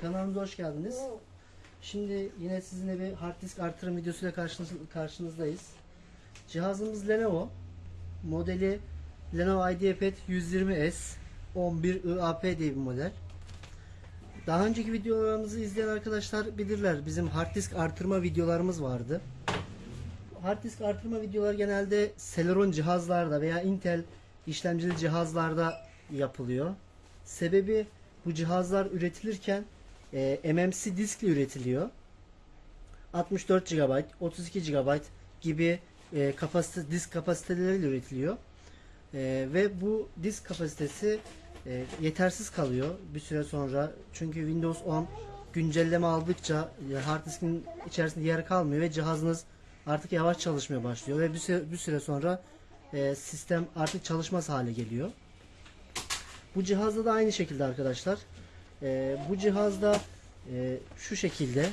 Kanalımıza hoş geldiniz. Şimdi yine sizinle bir hard disk artırım videosuyla karşınız, karşınızdayız. Cihazımız Lenovo. Modeli Lenovo IdeaPad 120S 11 IAP diye bir model. Daha önceki videolarımızı izleyen arkadaşlar bilirler. Bizim hard disk artırma videolarımız vardı. Hard disk artırma videolar genelde Celeron cihazlarda veya Intel işlemcili cihazlarda yapılıyor. Sebebi bu cihazlar üretilirken e, MMC diskle üretiliyor. 64 GB, 32 GB gibi e, kapasite disk kapasiteleriyle üretiliyor. E, ve bu disk kapasitesi e, yetersiz kalıyor bir süre sonra. Çünkü Windows 10 güncelleme aldıkça e, hard diskin içerisinde yer kalmıyor ve cihazınız artık yavaş çalışmaya başlıyor ve bir süre, bir süre sonra e, sistem artık çalışmaz hale geliyor. Bu cihazda da aynı şekilde arkadaşlar. E, bu cihazda e, şu şekilde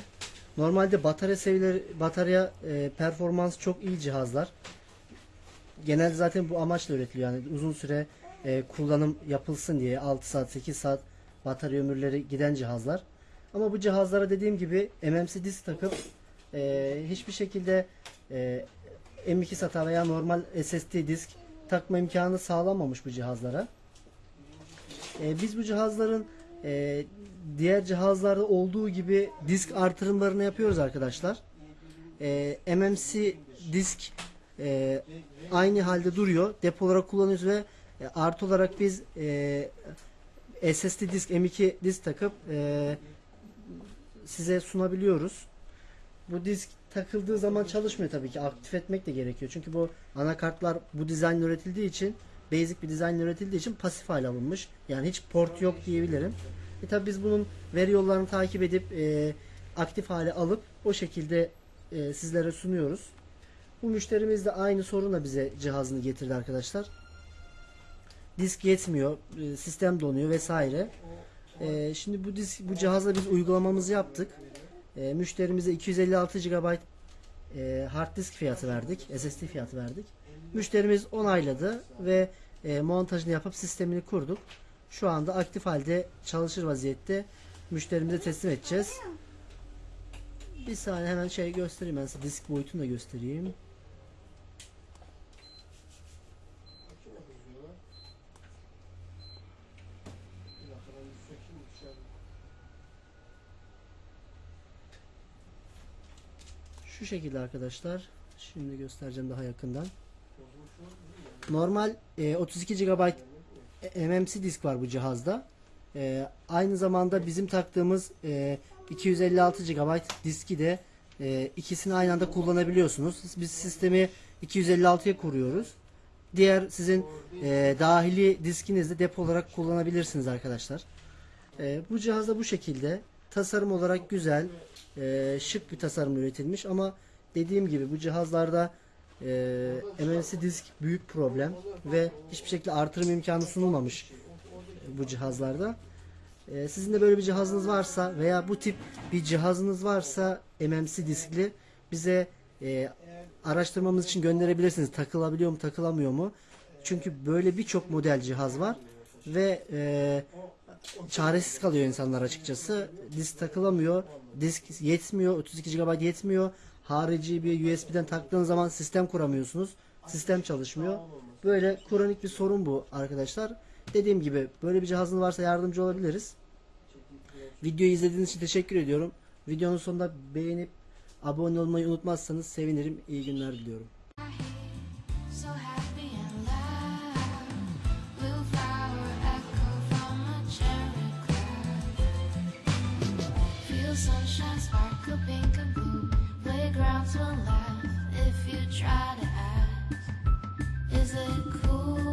normalde batarya seviyeleri batarya e, performans çok iyi cihazlar. Genelde zaten bu amaçla üretiliyor. Yani uzun süre e, kullanım yapılsın diye 6 saat 8 saat batarya ömürleri giden cihazlar. Ama bu cihazlara dediğim gibi MMC disk takıp e, hiçbir şekilde e, M2 SATA veya normal SSD disk takma imkanı sağlanmamış bu cihazlara. E, biz bu cihazların e, diğer cihazlarda olduğu gibi disk artırımlarını yapıyoruz arkadaşlar. E, MMC disk e, aynı halde duruyor. Depo olarak kullanıyoruz ve e, artı olarak biz e, SSD disk M2 disk takıp e, size sunabiliyoruz. Bu disk takıldığı zaman çalışmıyor tabii ki. Aktif etmek de gerekiyor. Çünkü bu anakartlar bu dizaynla üretildiği için basic bir dizaynla üretildiği için pasif hale alınmış. Yani hiç port yok diyebilirim. E tabi biz bunun veri yollarını takip edip e, aktif hale alıp o şekilde e, sizlere sunuyoruz. Bu müşterimiz de aynı sorunla bize cihazını getirdi arkadaşlar. Disk yetmiyor, e, sistem donuyor vesaire. E, şimdi bu disk, bu cihazla biz uygulamamızı yaptık. E, müşterimize 256 GB e, hard disk fiyatı verdik, SSD fiyatı verdik. Müşterimiz onayladı ve e, montajını yapıp sistemini kurduk. Şu anda aktif halde çalışır vaziyette. Müşterimize teslim edeceğiz. Bir saniye hemen şey göstereyim ben size disk boyutunu da göstereyim. Şu şekilde arkadaşlar. Şimdi göstereceğim daha yakından. Normal e, 32 GB MMC disk var bu cihazda. E, aynı zamanda bizim taktığımız e, 256 GB diski de e, ikisini aynı anda kullanabiliyorsunuz. Biz sistemi 256'ya kuruyoruz. Diğer sizin e, dahili diskinizi de depo olarak kullanabilirsiniz arkadaşlar. E, bu cihazda bu şekilde tasarım olarak güzel, e, şık bir tasarım üretilmiş ama dediğim gibi bu cihazlarda e, MMC disk büyük problem ve hiçbir şekilde artırım imkanı sunulmamış bu cihazlarda. E, sizin de böyle bir cihazınız varsa veya bu tip bir cihazınız varsa MMC diskli bize e, araştırmamız için gönderebilirsiniz. Takılabiliyor mu, takılamıyor mu? Çünkü böyle birçok model cihaz var ve e, çaresiz kalıyor insanlar açıkçası. Disk takılamıyor, disk yetmiyor, 32 GB yetmiyor. Harici bir USB'den taktığın zaman sistem kuramıyorsunuz. Sistem çalışmıyor. Böyle kronik bir sorun bu arkadaşlar. Dediğim gibi böyle bir cihazınız varsa yardımcı olabiliriz. Videoyu izlediğiniz için teşekkür ediyorum. Videonun sonunda beğenip abone olmayı unutmazsanız sevinirim. İyi günler diliyorum. Sunshine sparkle pink and blue. Playgrounds will laugh if you try to ask. Is it cool?